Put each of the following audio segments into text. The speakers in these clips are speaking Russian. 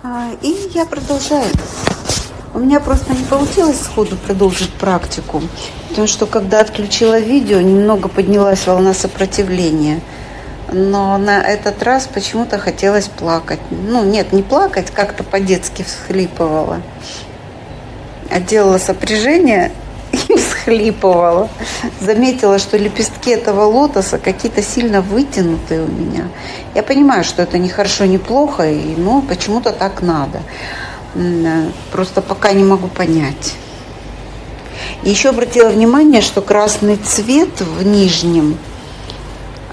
А, и я продолжаю. У меня просто не получилось сходу продолжить практику, потому что когда отключила видео, немного поднялась волна сопротивления. Но на этот раз почему-то хотелось плакать. Ну, нет, не плакать, как-то по-детски всхлипывала. А делала сопряжение всхлипывала. Заметила, что лепестки этого лотоса какие-то сильно вытянутые у меня. Я понимаю, что это не хорошо, не плохо, и, ну, почему-то так надо. Просто пока не могу понять. Еще обратила внимание, что красный цвет в нижнем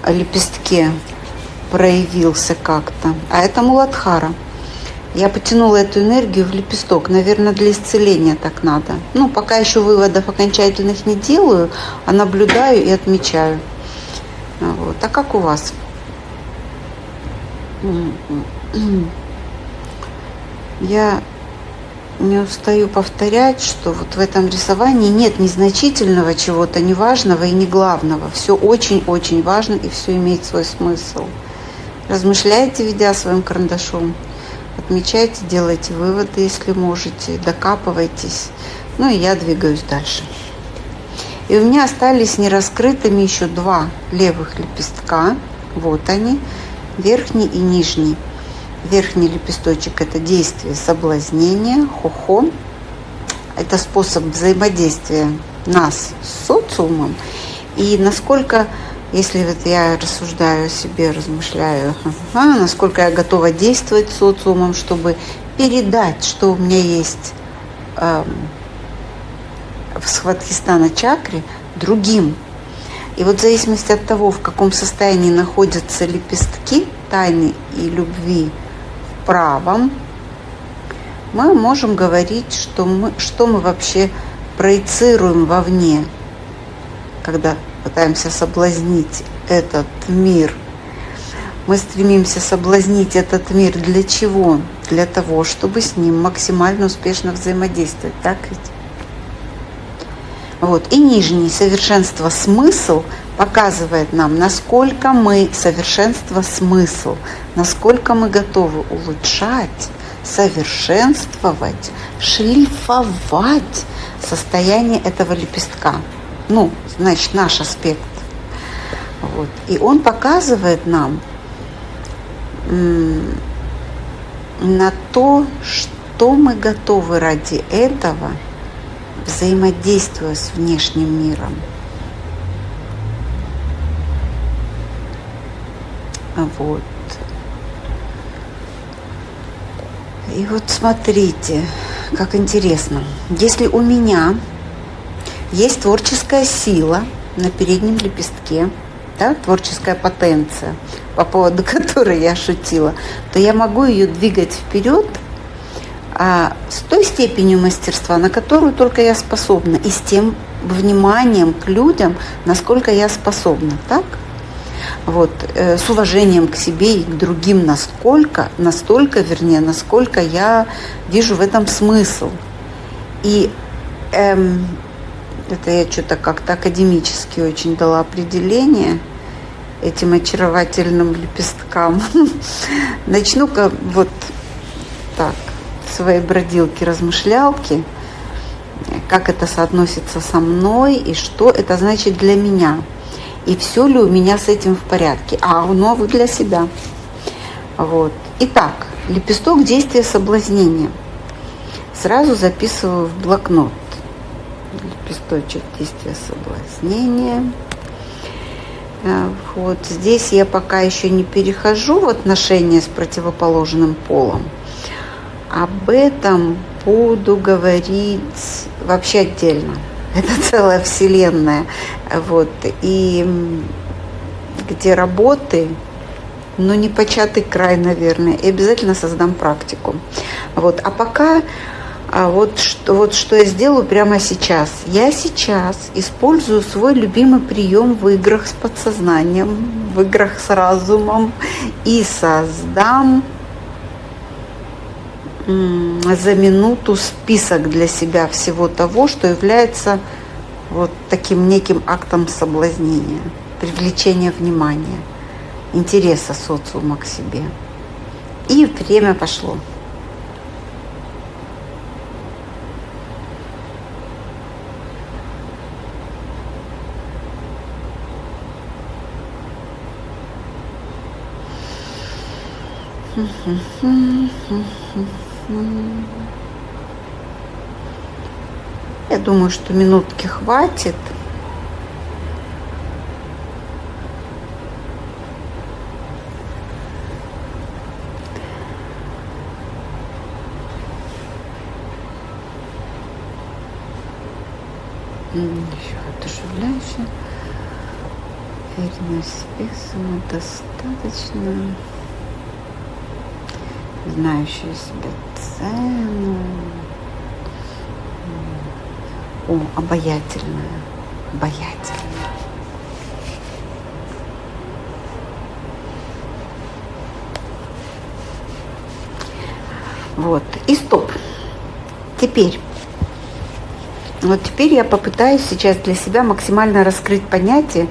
лепестке проявился как-то. А это муладхара. Я потянула эту энергию в лепесток. Наверное, для исцеления так надо. Ну, пока еще выводов окончательных не делаю, а наблюдаю и отмечаю. Вот. А как у вас? Я не устаю повторять, что вот в этом рисовании нет незначительного чего-то, неважного и не главного. Все очень-очень важно и все имеет свой смысл. Размышляйте, ведя своим карандашом. Отмечайте, делайте выводы, если можете, докапывайтесь. Ну и я двигаюсь дальше. И у меня остались нераскрытыми еще два левых лепестка. Вот они, верхний и нижний. Верхний лепесточек – это действие соблазнения, хохо. Это способ взаимодействия нас с социумом. И насколько, если вот я рассуждаю о себе, размышляю, ага, насколько я готова действовать социумом, чтобы передать, что у меня есть эм, в Сватхистана чакре другим. И вот в зависимости от того, в каком состоянии находятся лепестки тайны и любви – правом мы можем говорить, что мы, что мы вообще проецируем вовне, когда пытаемся соблазнить этот мир. Мы стремимся соблазнить этот мир для чего? Для того, чтобы с ним максимально успешно взаимодействовать. Так ведь? Вот. И нижний совершенство смысл показывает нам, насколько мы совершенство смысл, насколько мы готовы улучшать, совершенствовать, шлифовать состояние этого лепестка. Ну, значит, наш аспект. Вот. И он показывает нам на то, что мы готовы ради этого, взаимодействуя с внешним миром. Вот. И вот смотрите, как интересно. Если у меня есть творческая сила на переднем лепестке, да, творческая потенция, по поводу которой я шутила, то я могу ее двигать вперед а, с той степенью мастерства, на которую только я способна, и с тем вниманием к людям, насколько я способна. Так? вот, э, с уважением к себе и к другим насколько, настолько, вернее, насколько я вижу в этом смысл. И эм, это я что-то как-то академически очень дала определение этим очаровательным лепесткам. Начну-ка вот так, своей бродилки, размышлялки, как это соотносится со мной и что это значит для меня – и все ли у меня с этим в порядке. А оно вы для себя. Вот. Итак, лепесток действия соблазнения. Сразу записываю в блокнот. Лепесточек действия соблазнения. Э, вот здесь я пока еще не перехожу в отношения с противоположным полом. Об этом буду говорить вообще отдельно это целая вселенная. Вот. И где работы, но не початый край, наверное. И обязательно создам практику. Вот. А пока а вот что, вот что я сделаю прямо сейчас. Я сейчас использую свой любимый прием в играх с подсознанием, в играх с разумом и создам за минуту список для себя всего того, что является вот таким неким актом соблазнения, привлечения внимания, интереса социума к себе. И время пошло. Я думаю, что минутки хватит. Еще одушевляющая. Уверенность в себе, самодостаточно. Знающая себе цену. О, обаятельная. Обаятельная. Вот. И стоп. Теперь вот теперь я попытаюсь сейчас для себя максимально раскрыть понятие,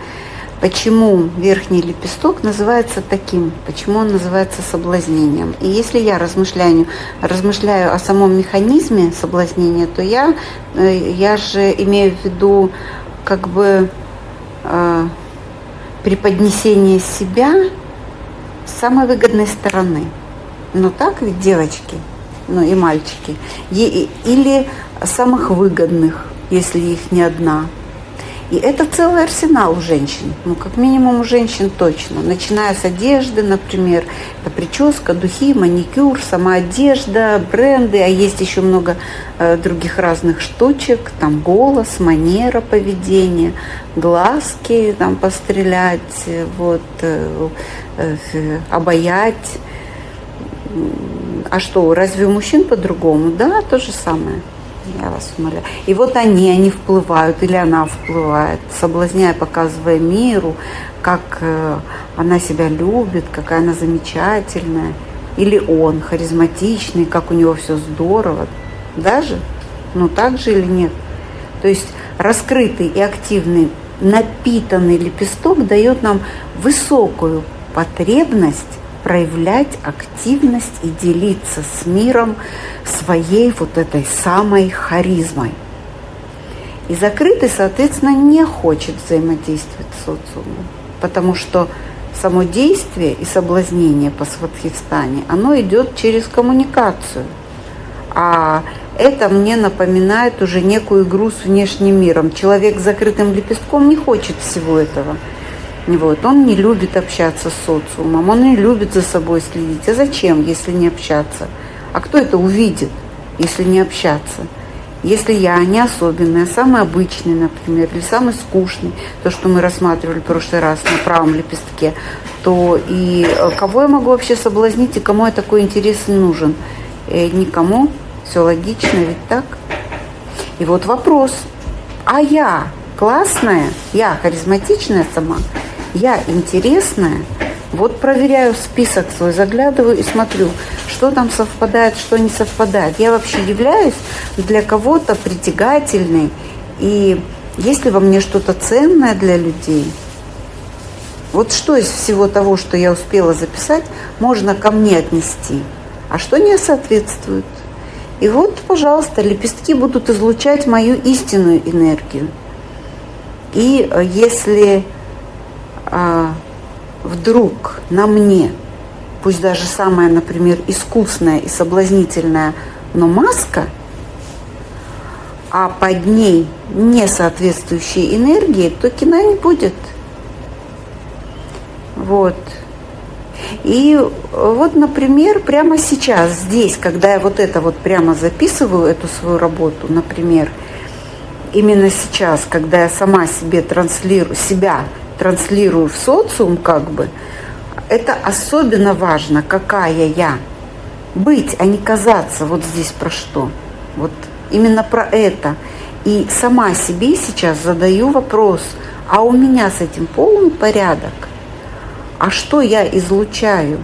почему верхний лепесток называется таким, почему он называется соблазнением. И если я размышляю, размышляю о самом механизме соблазнения, то я, э, я же имею в виду как бы э, преподнесение себя с самой выгодной стороны. Ну так ведь, девочки, ну и мальчики. Или самых выгодных, если их не одна. И это целый арсенал у женщин, ну, как минимум у женщин точно. Начиная с одежды, например, это прическа, духи, маникюр, сама одежда, бренды, а есть еще много э, других разных штучек, там голос, манера поведения, глазки там пострелять, вот, э, э, обаять. А что, разве у мужчин по-другому? Да, то же самое я вас умоляю. И вот они, они вплывают, или она вплывает, соблазняя, показывая миру, как э, она себя любит, какая она замечательная. Или он харизматичный, как у него все здорово. Даже? Ну так же или нет? То есть раскрытый и активный, напитанный лепесток дает нам высокую потребность проявлять активность и делиться с миром своей вот этой самой харизмой. И закрытый, соответственно, не хочет взаимодействовать с социумом, потому что само действие и соблазнение по сватхистане, оно идет через коммуникацию. А это мне напоминает уже некую игру с внешним миром. Человек с закрытым лепестком не хочет всего этого – вот. Он не любит общаться с социумом, он не любит за собой следить. А зачем, если не общаться? А кто это увидит, если не общаться? Если я не особенный, а самый обычный, например, или самый скучный, то, что мы рассматривали в прошлый раз на правом лепестке, то и э, кого я могу вообще соблазнить и кому я такой интерес нужен? Э, никому. Все логично, ведь так? И вот вопрос. А я классная, я харизматичная сама – я интересная, вот проверяю список свой, заглядываю и смотрю, что там совпадает, что не совпадает. Я вообще являюсь для кого-то притягательной, и есть ли во мне что-то ценное для людей? Вот что из всего того, что я успела записать, можно ко мне отнести, а что не соответствует? И вот, пожалуйста, лепестки будут излучать мою истинную энергию. И э, если а, вдруг на мне, пусть даже самая, например, искусная и соблазнительная, но маска, а под ней не соответствующие энергии, то кино не будет. Вот. И вот, например, прямо сейчас, здесь, когда я вот это вот прямо записываю, эту свою работу, например, именно сейчас, когда я сама себе транслирую, себя транслирую в социум, как бы, это особенно важно, какая я. Быть, а не казаться. Вот здесь про что. Вот именно про это. И сама себе сейчас задаю вопрос, а у меня с этим полный порядок? А что я излучаю?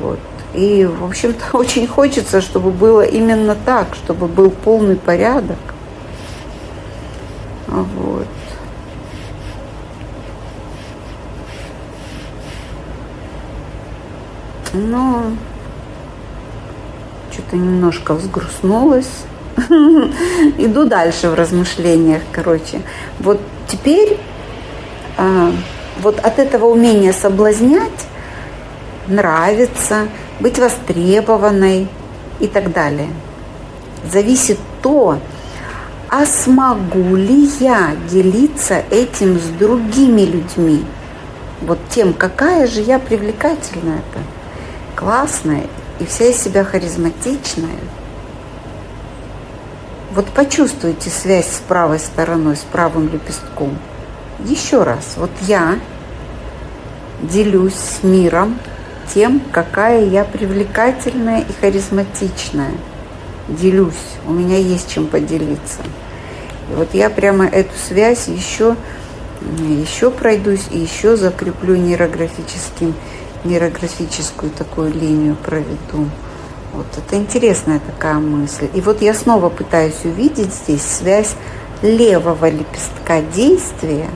Вот. И, в общем-то, очень хочется, чтобы было именно так, чтобы был полный порядок. Вот. Но что-то немножко взгрустнулась. Иду дальше в размышлениях, короче. Вот теперь а, вот от этого умения соблазнять нравиться, быть востребованной и так далее. Зависит то, а смогу ли я делиться этим с другими людьми? Вот тем, какая же я привлекательная-то, классная и вся из себя харизматичная. Вот почувствуйте связь с правой стороной, с правым лепестком. Еще раз, вот я делюсь с миром тем, какая я привлекательная и харизматичная. Делюсь, у меня есть чем поделиться. И вот я прямо эту связь еще, еще пройдусь и еще закреплю нейрографическим, нейрографическую такую линию проведу. Вот это интересная такая мысль. И вот я снова пытаюсь увидеть здесь связь левого лепестка действия,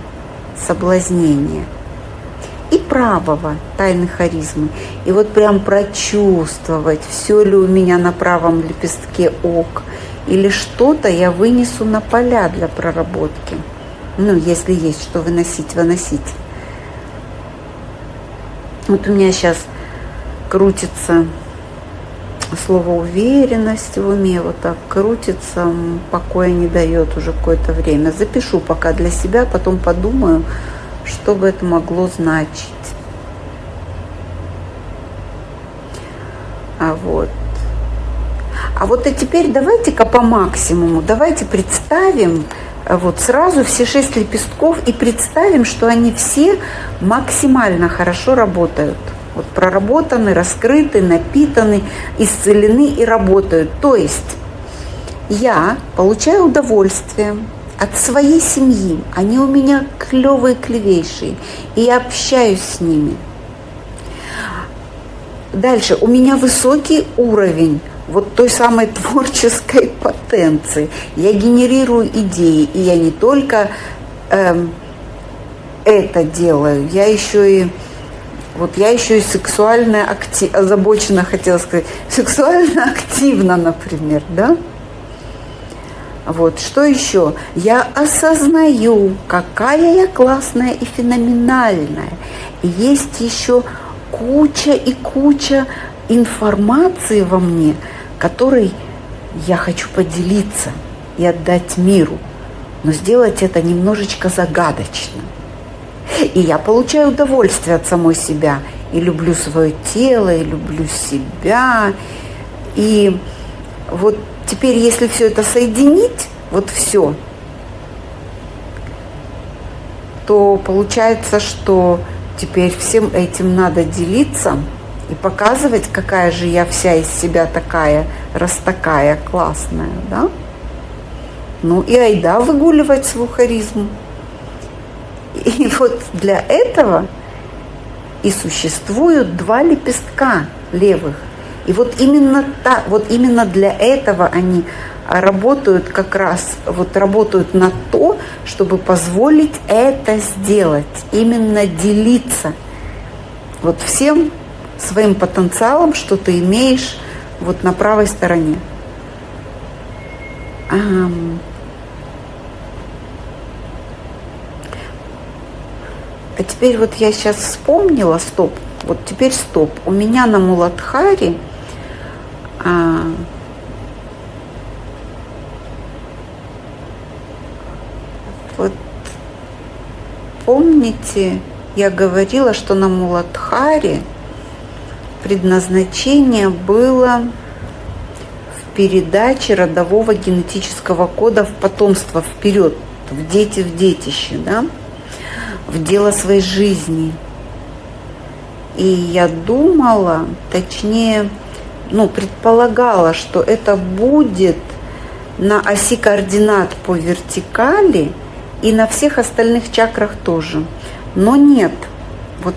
соблазнения – и правого тайны харизмы. И вот прям прочувствовать, все ли у меня на правом лепестке ок, или что-то я вынесу на поля для проработки. Ну, если есть что выносить, выносить. Вот у меня сейчас крутится слово уверенность в уме, вот так крутится, покоя не дает уже какое-то время. Запишу пока для себя, потом подумаю, что бы это могло значить. А вот. А вот и теперь давайте-ка по максимуму, давайте представим вот сразу все шесть лепестков и представим, что они все максимально хорошо работают. Вот проработаны, раскрыты, напитаны, исцелены и работают. То есть я получаю удовольствие, от своей семьи. Они у меня клевые, клевейшие. И я общаюсь с ними. Дальше. У меня высокий уровень вот той самой творческой потенции. Я генерирую идеи, и я не только эм, это делаю, я еще и вот я еще и сексуально актив, озабочена, хотела сказать, сексуально активна, например, да? Вот, что еще? Я осознаю, какая я классная и феноменальная. Есть еще куча и куча информации во мне, которой я хочу поделиться и отдать миру. Но сделать это немножечко загадочно. И я получаю удовольствие от самой себя. И люблю свое тело, и люблю себя. И вот Теперь, если все это соединить, вот все, то получается, что теперь всем этим надо делиться и показывать, какая же я вся из себя такая, раз такая классная, да? Ну и айда выгуливать свою харизму. И вот для этого и существуют два лепестка левых. И вот именно, та, вот именно для этого они работают как раз, вот работают на то, чтобы позволить это сделать, именно делиться вот всем своим потенциалом, что ты имеешь вот на правой стороне. А теперь вот я сейчас вспомнила, стоп, вот теперь стоп. У меня на Муладхаре а, вот помните, я говорила, что на Муладхаре предназначение было в передаче родового генетического кода в потомство вперед, в дети, в детище, да, в дело своей жизни. И я думала, точнее, ну, предполагала, что это будет на оси координат по вертикали и на всех остальных чакрах тоже. Но нет, вот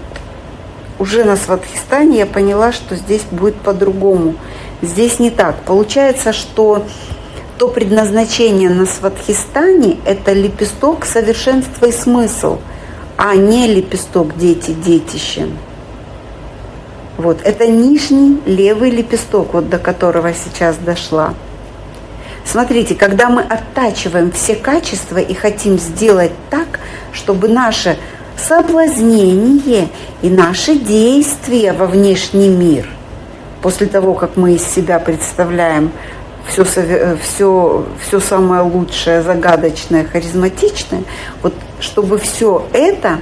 уже на Сватхистане я поняла, что здесь будет по-другому. Здесь не так. Получается, что то предназначение на Сватхистане – это лепесток совершенства и смысл, а не лепесток дети-детище. Вот, это нижний левый лепесток, вот до которого сейчас дошла. Смотрите, когда мы оттачиваем все качества и хотим сделать так, чтобы наше соблазнение и наши действия во внешний мир. После того, как мы из себя представляем все, все, все самое лучшее, загадочное, харизматичное, вот чтобы все это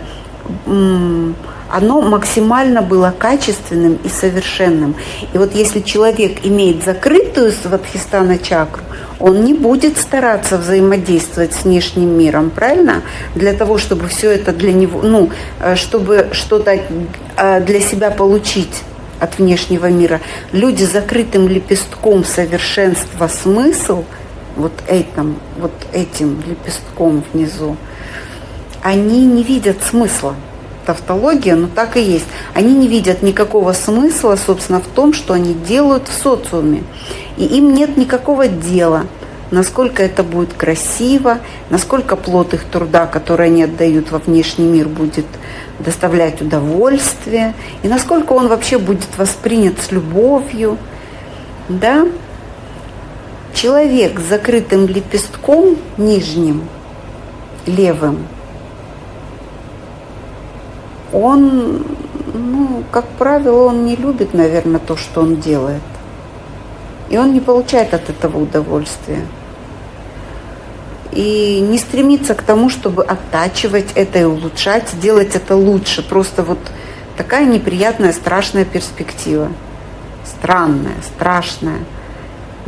оно максимально было качественным и совершенным. И вот если человек имеет закрытую сватхистана чакру, он не будет стараться взаимодействовать с внешним миром, правильно? Для того, чтобы все это для него, ну, э, чтобы что-то э, для себя получить от внешнего мира. Люди с закрытым лепестком совершенства смысл, вот этим, вот этим лепестком внизу, они не видят смысла тавтология, но так и есть. Они не видят никакого смысла, собственно, в том, что они делают в социуме. И им нет никакого дела, насколько это будет красиво, насколько плод их труда, который они отдают во внешний мир, будет доставлять удовольствие, и насколько он вообще будет воспринят с любовью. Да? Человек с закрытым лепестком нижним, левым – он, ну, как правило, он не любит, наверное, то, что он делает. И он не получает от этого удовольствия. И не стремится к тому, чтобы оттачивать это и улучшать, делать это лучше. Просто вот такая неприятная, страшная перспектива. Странная, страшная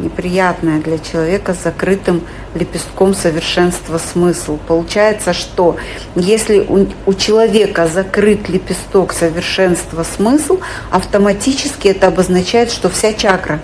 неприятное для человека с закрытым лепестком совершенства смысл. Получается, что если у, у человека закрыт лепесток совершенства смысл, автоматически это обозначает, что вся чакра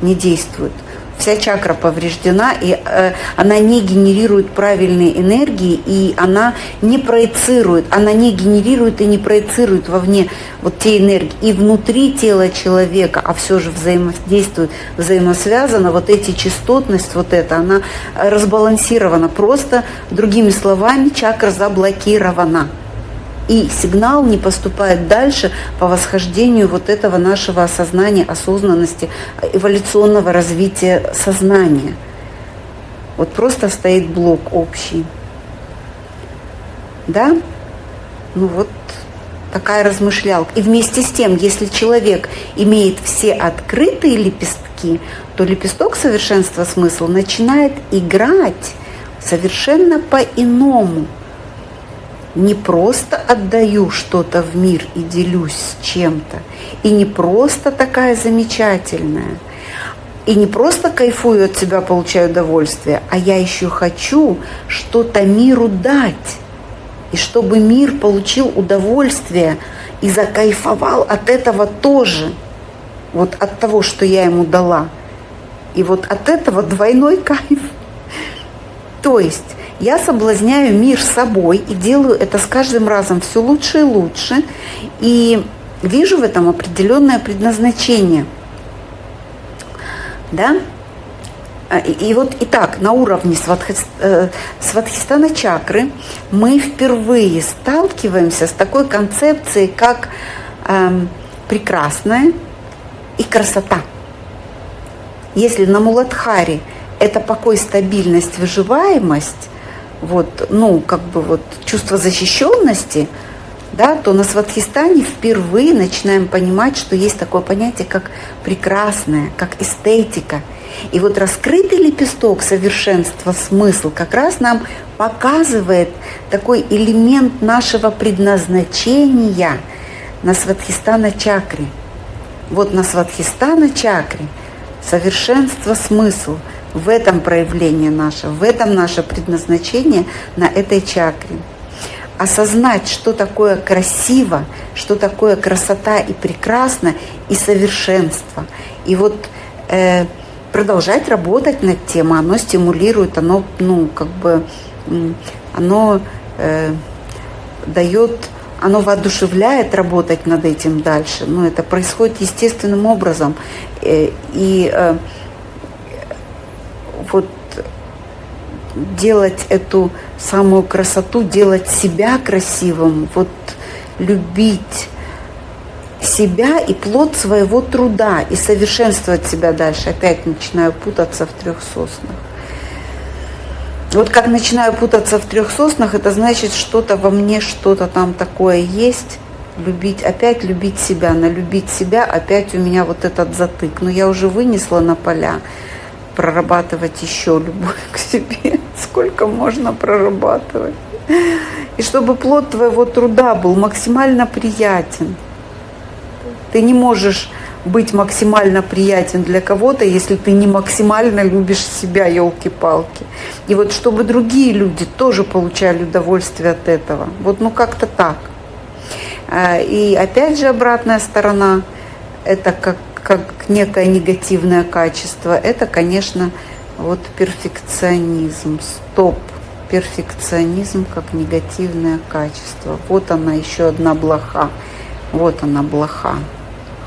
не действует – вся чакра повреждена, и э, она не генерирует правильные энергии, и она не проецирует, она не генерирует и не проецирует вовне вот те энергии. И внутри тела человека, а все же взаимодействует, взаимосвязано, вот эти частотность, вот это, она разбалансирована. Просто, другими словами, чакра заблокирована и сигнал не поступает дальше по восхождению вот этого нашего осознания, осознанности, эволюционного развития сознания. Вот просто стоит блок общий. Да? Ну вот такая размышлялка. И вместе с тем, если человек имеет все открытые лепестки, то лепесток совершенства смысла начинает играть совершенно по-иному – не просто отдаю что-то в мир и делюсь с чем-то, и не просто такая замечательная, и не просто кайфую от себя, получаю удовольствие, а я еще хочу что-то миру дать, и чтобы мир получил удовольствие и закайфовал от этого тоже, вот от того, что я ему дала. И вот от этого двойной кайф. То есть я соблазняю мир собой и делаю это с каждым разом все лучше и лучше. И вижу в этом определенное предназначение. Да? А, и вот и так на уровне э, сватхистана чакры мы впервые сталкиваемся с такой концепцией, как э, прекрасная и красота. Если на Муладхаре это покой, стабильность, выживаемость, вот, ну, как бы вот чувство защищенности, да, то на Сватхистане впервые начинаем понимать, что есть такое понятие, как прекрасное, как эстетика. И вот раскрытый лепесток совершенства, смысл, как раз нам показывает такой элемент нашего предназначения на Сватхистана чакре. Вот на Сватхистана чакре совершенство, смысл – в этом проявление наше, в этом наше предназначение на этой чакре. Осознать, что такое красиво, что такое красота и прекрасно, и совершенство. И вот э, продолжать работать над тем, оно стимулирует, оно, ну, как бы, оно э, дает оно воодушевляет работать над этим дальше. Но это происходит естественным образом. Э, и э, вот делать эту самую красоту, делать себя красивым, вот любить себя и плод своего труда и совершенствовать себя дальше. Опять начинаю путаться в трех соснах. Вот как начинаю путаться в трех соснах, это значит, что-то во мне, что-то там такое есть. Любить, опять любить себя, на любить себя, опять у меня вот этот затык. Но я уже вынесла на поля прорабатывать еще любовь к себе. Сколько можно прорабатывать? И чтобы плод твоего труда был максимально приятен. Ты не можешь быть максимально приятен для кого-то, если ты не максимально любишь себя, елки-палки. И вот чтобы другие люди тоже получали удовольствие от этого. Вот ну как-то так. А, и опять же обратная сторона, это как, как некое негативное качество, это, конечно, вот перфекционизм. Стоп. Перфекционизм как негативное качество. Вот она еще одна блоха. Вот она блоха.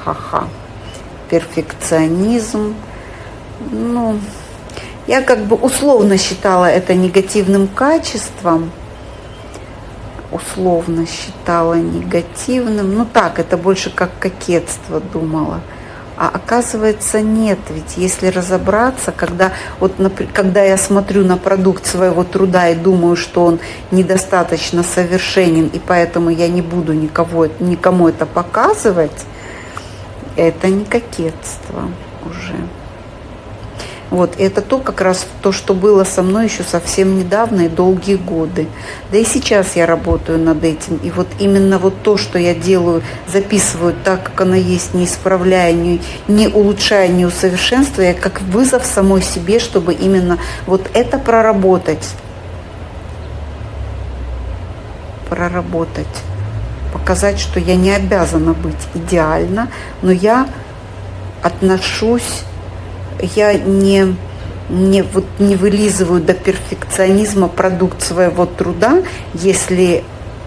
Ха-ха перфекционизм. Ну, я как бы условно считала это негативным качеством. Условно считала негативным. Ну так, это больше как кокетство думала. А оказывается нет, ведь если разобраться, когда, вот, когда я смотрю на продукт своего труда и думаю, что он недостаточно совершенен, и поэтому я не буду никого, никому это показывать, это не кокетство уже. Вот, это то как раз то, что было со мной еще совсем недавно и долгие годы. Да и сейчас я работаю над этим. И вот именно вот то, что я делаю, записываю так, как оно есть, не исправляя, не, не улучшая, не усовершенствуя, как вызов самой себе, чтобы именно вот это проработать. Проработать показать, что я не обязана быть идеально, но я отношусь, я не, не, вот не вылизываю до перфекционизма продукт своего труда, если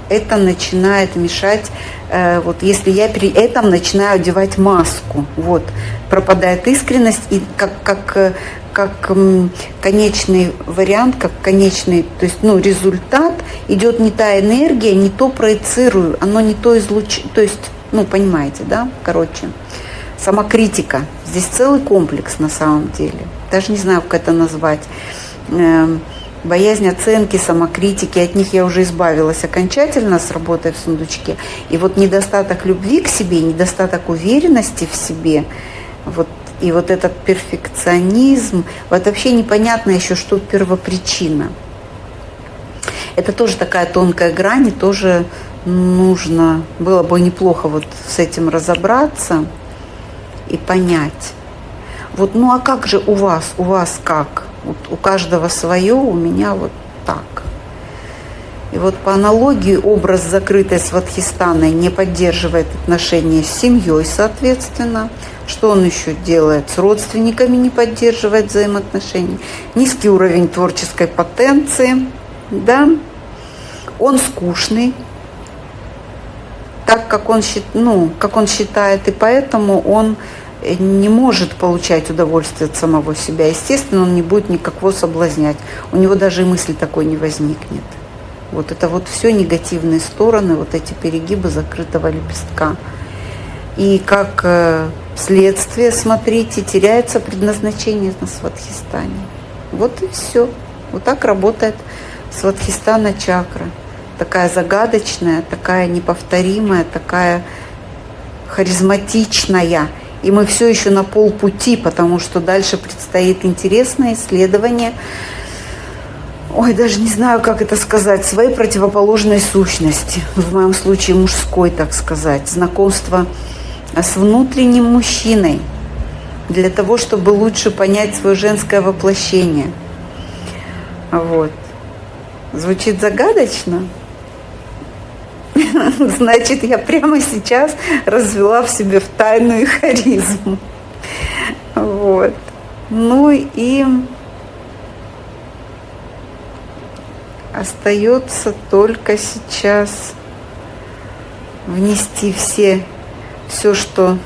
это начинает мешать, э, вот если я при этом начинаю одевать маску, вот, пропадает искренность, и как, как э, как конечный вариант, как конечный, то есть ну, результат, идет не та энергия, не то проецирую, оно не то излучает, то есть, ну, понимаете, да, короче, самокритика. Здесь целый комплекс на самом деле. Даже не знаю, как это назвать. Эм, боязнь оценки, самокритики, от них я уже избавилась окончательно с работой в сундучке. И вот недостаток любви к себе, недостаток уверенности в себе, вот и вот этот перфекционизм, вот вообще непонятно еще, что первопричина. Это тоже такая тонкая грань, и тоже нужно, было бы неплохо вот с этим разобраться и понять. Вот, ну а как же у вас, у вас как? Вот у каждого свое, у меня вот так. И вот по аналогии образ закрытой сватхистаной не поддерживает отношения с семьей, соответственно, что он еще делает? С родственниками не поддерживает взаимоотношения. Низкий уровень творческой потенции. Да? Он скучный, так как он, ну, как он считает, и поэтому он не может получать удовольствие от самого себя. Естественно, он не будет никакого соблазнять. У него даже и мысли такой не возникнет. Вот это вот все негативные стороны, вот эти перегибы закрытого лепестка. И как э, следствие, смотрите, теряется предназначение на Сватхистане. Вот и все. Вот так работает Сватхистана чакра. Такая загадочная, такая неповторимая, такая харизматичная. И мы все еще на полпути, потому что дальше предстоит интересное исследование. Ой, даже не знаю, как это сказать, своей противоположной сущности. В моем случае мужской, так сказать. Знакомство с внутренним мужчиной для того, чтобы лучше понять свое женское воплощение. Вот. Звучит загадочно? Значит, я прямо сейчас развела в себе в тайную харизму. Вот. Ну и остается только сейчас внести все все, что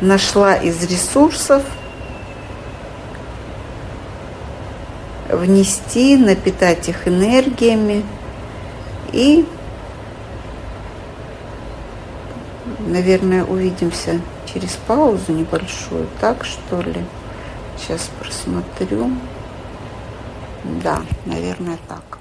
нашла из ресурсов, внести, напитать их энергиями и, наверное, увидимся через паузу небольшую, так что ли? Сейчас просмотрю. Да, наверное, так.